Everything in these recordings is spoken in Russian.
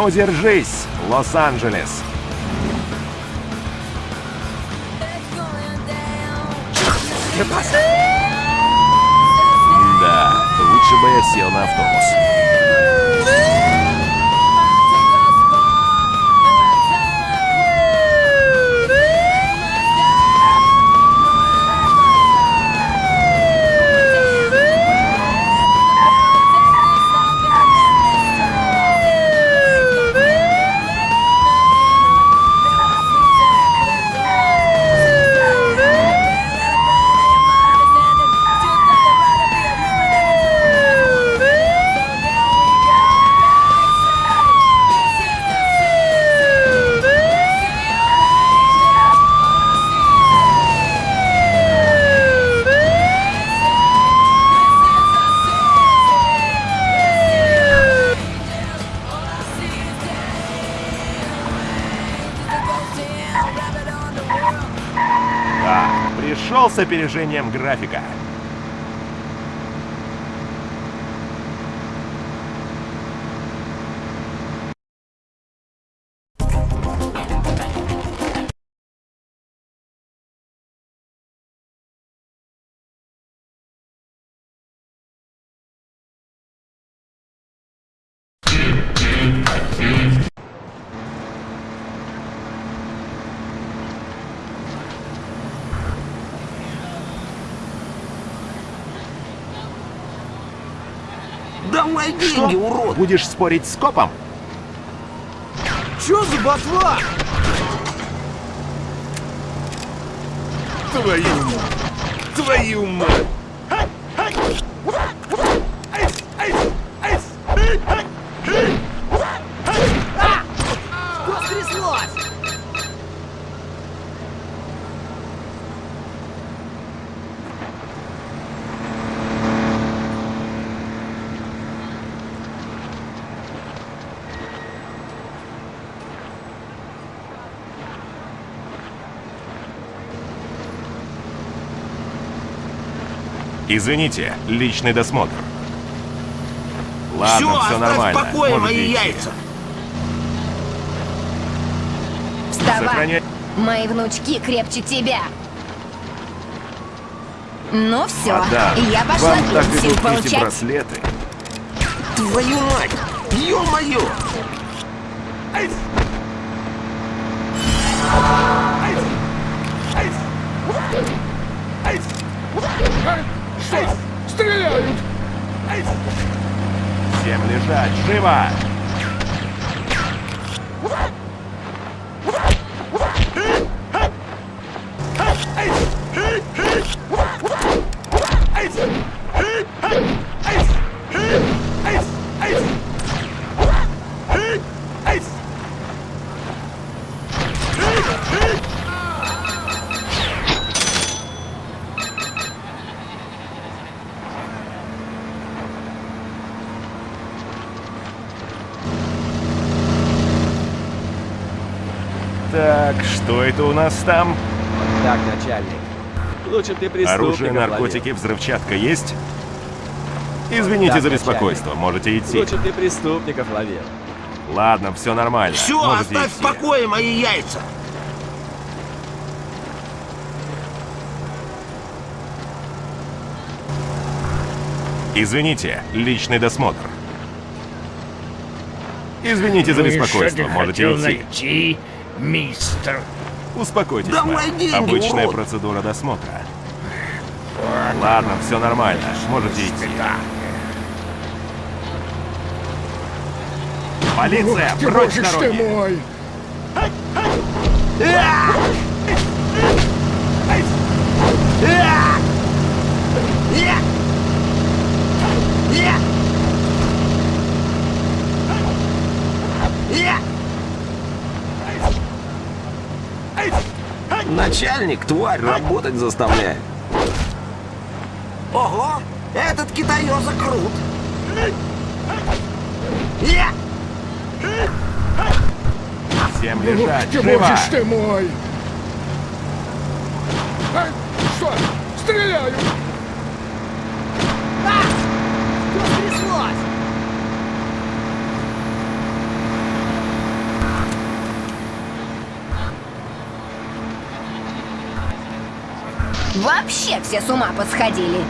Ну, держись, Лос-Анджелес. Да, лучше бы я сел на автобус. Пришел с опережением графика. Давай деньги, урод! Будешь спорить с копом? Чё за ботва? Твою мать! Твою мать! Извините, личный досмотр. Ладно, все оставь нормально. покое Можете мои идти. яйца! Вставай! Сохраняй. Мои внучки крепче тебя. Ну все, Мадам, я пошла вам так идут эти получать. браслеты. Твою мать! Ё-моё! Всем лежать, живо! Так, что это у нас там? Так, начальник. Лучше ты преступников Оружие, наркотики, взрывчатка есть? Извините Так, за начальник. беспокойство, можете идти. Лучше ты преступников ловил. Ладно, все нормально. Все, можете оставь в идти. покое мои яйца! Извините, личный досмотр. Извините за беспокойство, можете идти. найти, мистер? Успокойтесь, Давай мэм. деньги, Обычная урод. процедура досмотра. Ладно, все нормально, можете идти. Полиция, прочь с дороги! мой! Начальник, тварь, работать заставляет. Ого, этот китаёза крут. Я! Всем лежать, живо! ты мой! А, что? Стреляют! Что стряслось? Вообще все с ума посходили.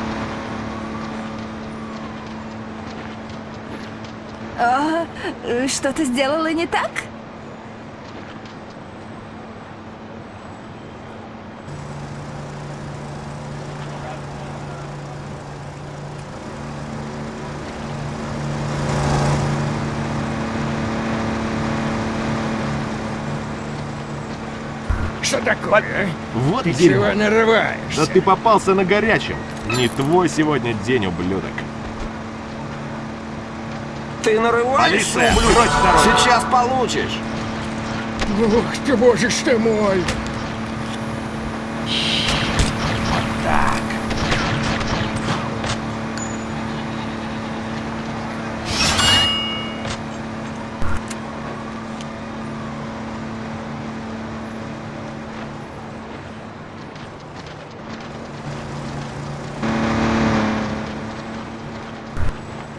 А, э, что-то сделала не так? Что такое? Вот Ты дерьмо. чего нарываешься? Да ты попался на горячем. Не твой сегодня день, ублюдок. Ты нарываешься, Полиция, ублюдок? Сейчас получишь. Ух ты, боже ж ты мой!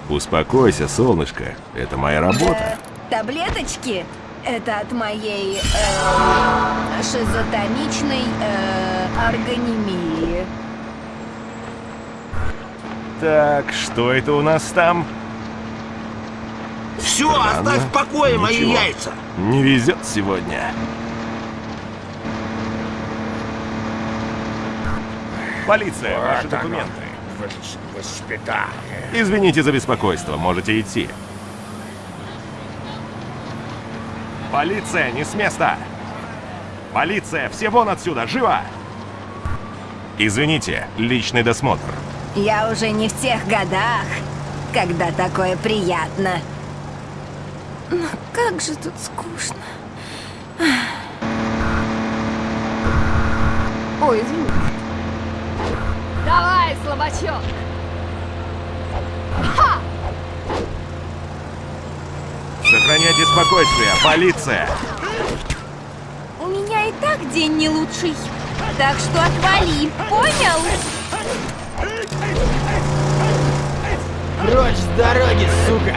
Успокойся, солнышко. Это моя работа. Таблеточки? Это от моей э, шизотоничной э, органемии. Так, что это у нас там? Все, Странно. оставь в покое мои Ничего. яйца. Не везет сегодня. Полиция, ваши документы. Вос- Воспитание. Извините за беспокойство, можете идти. Полиция, не с места! Полиция, все вон отсюда, живо! Извините, личный досмотр. Я уже не в тех годах, когда такое приятно. Но как же тут скучно. Ой, извини. Давай, слабачок! Сохраняйте спокойствие, полиция! У меня и так день не лучший. Так что отвали, понял? Прочь с дороги, сука!